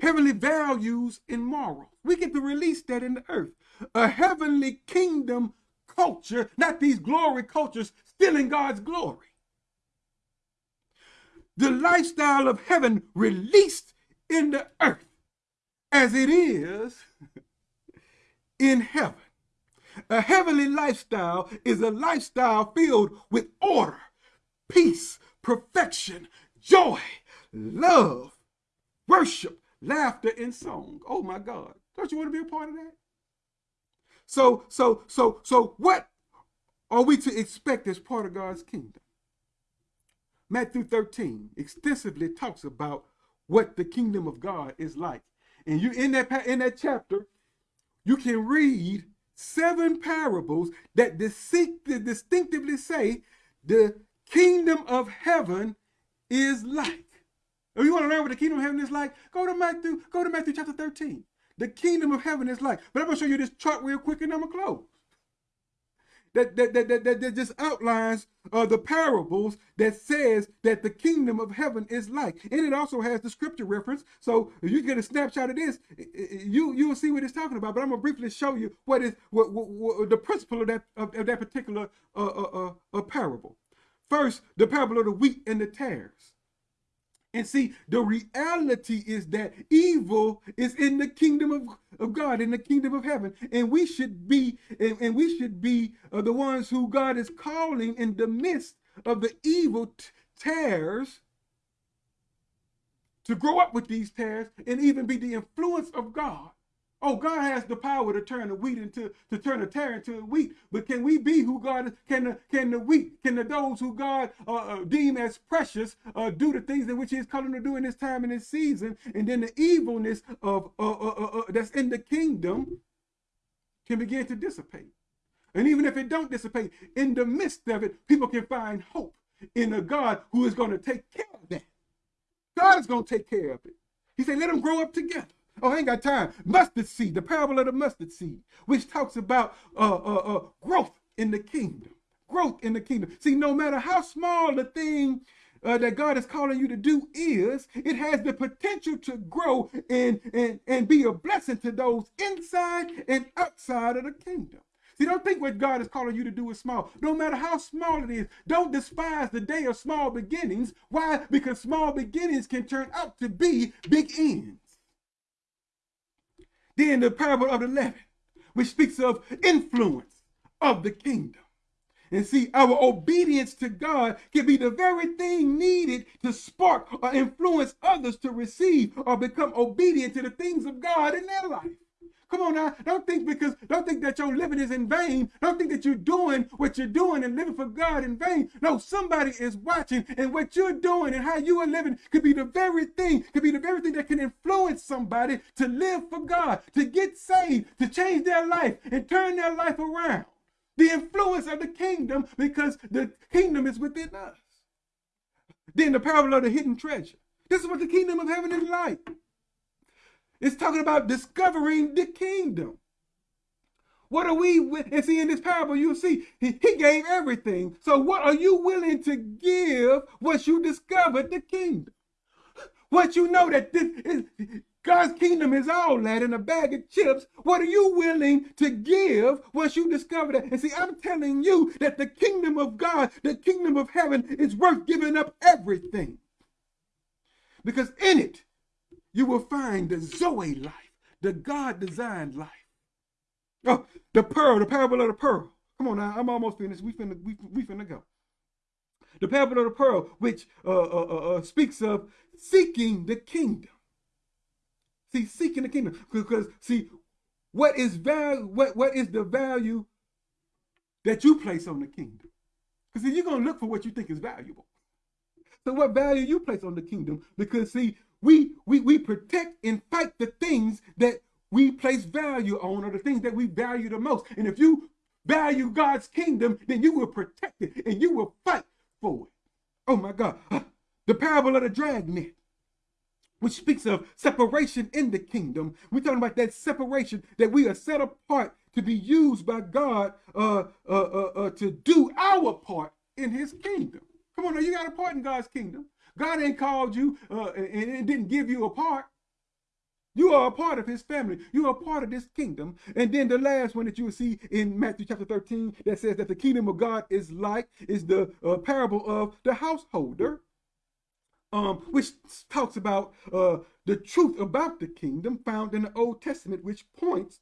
Heavenly values and morals. We get to release that in the earth. A heavenly kingdom culture, not these glory cultures stealing God's glory the lifestyle of heaven released in the earth as it is in heaven. A heavenly lifestyle is a lifestyle filled with order, peace, perfection, joy, love, worship, laughter, and song. Oh my God. Don't you want to be a part of that? So, so, so, so what are we to expect as part of God's kingdom? Matthew 13 extensively talks about what the kingdom of God is like. And you in that in that chapter, you can read seven parables that distinctively say the kingdom of heaven is like. If you want to learn what the kingdom of heaven is like, go to Matthew, go to Matthew chapter 13. The kingdom of heaven is like. But I'm going to show you this chart real quick and I'm to close that, that, that, that, that just outlines uh, the parables that says that the kingdom of heaven is like. And it also has the scripture reference. So you get a snapshot of this, you, you will see what it's talking about. But I'm going to briefly show you what is what, what, what the principle of that, of, of that particular uh, uh, uh, parable. First, the parable of the wheat and the tares. And see, the reality is that evil is in the kingdom of, of God, in the kingdom of heaven. And we should be, and, and we should be uh, the ones who God is calling in the midst of the evil tares to grow up with these tares and even be the influence of God Oh, God has the power to turn the wheat into to turn the tare into wheat. But can we be who God? Can the can the wheat, can the those who God uh, uh, deem as precious uh, do the things in which He's calling to do in this time and this season? And then the evilness of uh, uh, uh, that's in the kingdom can begin to dissipate. And even if it don't dissipate, in the midst of it, people can find hope in a God who is going to take care of that. God is going to take care of it. He said, let them grow up together. Oh, I ain't got time. Mustard seed, the parable of the mustard seed, which talks about uh, uh, uh, growth in the kingdom. Growth in the kingdom. See, no matter how small the thing uh, that God is calling you to do is, it has the potential to grow and, and, and be a blessing to those inside and outside of the kingdom. See, don't think what God is calling you to do is small. No matter how small it is, don't despise the day of small beginnings. Why? Because small beginnings can turn out to be big ends. Then the parable of the leaven, which speaks of influence of the kingdom. And see, our obedience to God can be the very thing needed to spark or influence others to receive or become obedient to the things of God in their life. Come on now. Don't think because don't think that your living is in vain. Don't think that you're doing what you're doing and living for God in vain. No, somebody is watching, and what you're doing and how you are living could be the very thing, could be the very thing that can influence somebody to live for God, to get saved, to change their life and turn their life around. The influence of the kingdom, because the kingdom is within us. Then the parable of the hidden treasure. This is what the kingdom of heaven is like. It's talking about discovering the kingdom. What are we, and see in this parable, you'll see he, he gave everything. So what are you willing to give once you discovered the kingdom? Once you know that this is, God's kingdom is all that in a bag of chips. What are you willing to give once you discover that? And see, I'm telling you that the kingdom of God, the kingdom of heaven is worth giving up everything. Because in it, you will find the Zoe life, the God-designed life. Oh, the pearl, the parable of the pearl. Come on now, I'm almost finished. We finna, we, we finna go. The parable of the pearl, which uh, uh, uh, uh speaks of seeking the kingdom. See, seeking the kingdom. Because, see, what is value, what, what is the value that you place on the kingdom? Because, see, you're to look for what you think is valuable. So what value you place on the kingdom? Because, see, we, we, we protect and fight the things that we place value on or the things that we value the most. And if you value God's kingdom, then you will protect it and you will fight for it. Oh my God. The parable of the dragnet, which speaks of separation in the kingdom. We're talking about that separation that we are set apart to be used by God uh, uh, uh, uh to do our part in his kingdom. Come on now, you got a part in God's kingdom. God ain't called you uh, and, and didn't give you a part. You are a part of his family. You are a part of this kingdom. And then the last one that you will see in Matthew chapter 13 that says that the kingdom of God is like, is the uh, parable of the householder, um, which talks about uh, the truth about the kingdom found in the Old Testament, which points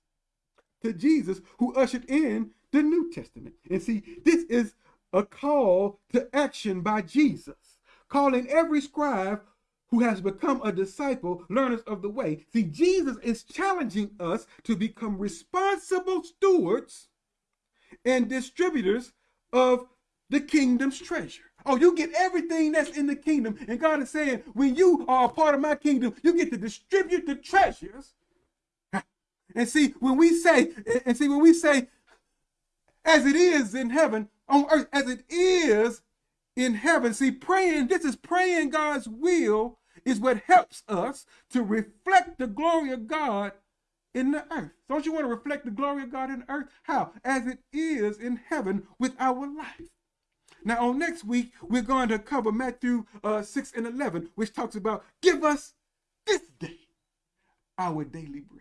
to Jesus who ushered in the New Testament. And see, this is a call to action by Jesus calling every scribe who has become a disciple, learners of the way. See, Jesus is challenging us to become responsible stewards and distributors of the kingdom's treasure. Oh, you get everything that's in the kingdom. And God is saying, when you are a part of my kingdom, you get to distribute the treasures. And see, when we say, and see, when we say, as it is in heaven, on earth, as it is in heaven. See, praying, this is praying God's will is what helps us to reflect the glory of God in the earth. Don't you want to reflect the glory of God in the earth? How? As it is in heaven with our life. Now, on next week, we're going to cover Matthew uh, 6 and 11, which talks about give us this day our daily bread.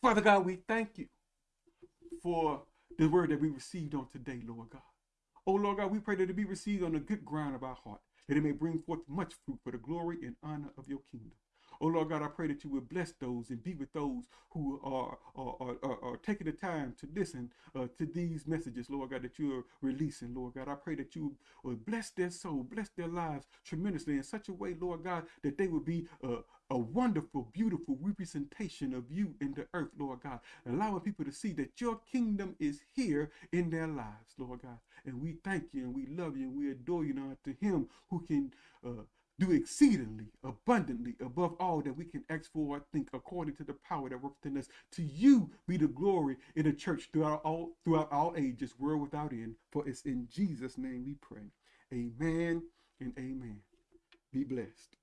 Father God, we thank you for the word that we received on today, Lord God. Oh Lord God, we pray that it be received on the good ground of our heart, that it may bring forth much fruit for the glory and honor of your kingdom. Oh Lord God, I pray that you would bless those and be with those who are, are, are, are taking the time to listen uh, to these messages, Lord God, that you are releasing, Lord God. I pray that you would bless their soul, bless their lives tremendously in such a way, Lord God, that they would be uh, a wonderful, beautiful representation of you in the earth, Lord God, allowing people to see that your kingdom is here in their lives, Lord God. And we thank you and we love you and we adore you now to him who can uh, do exceedingly abundantly above all that we can ask for or think according to the power that works in us. To you be the glory in the church throughout all throughout all ages world without end. For it's in jesus name we pray. Amen and amen. Be blessed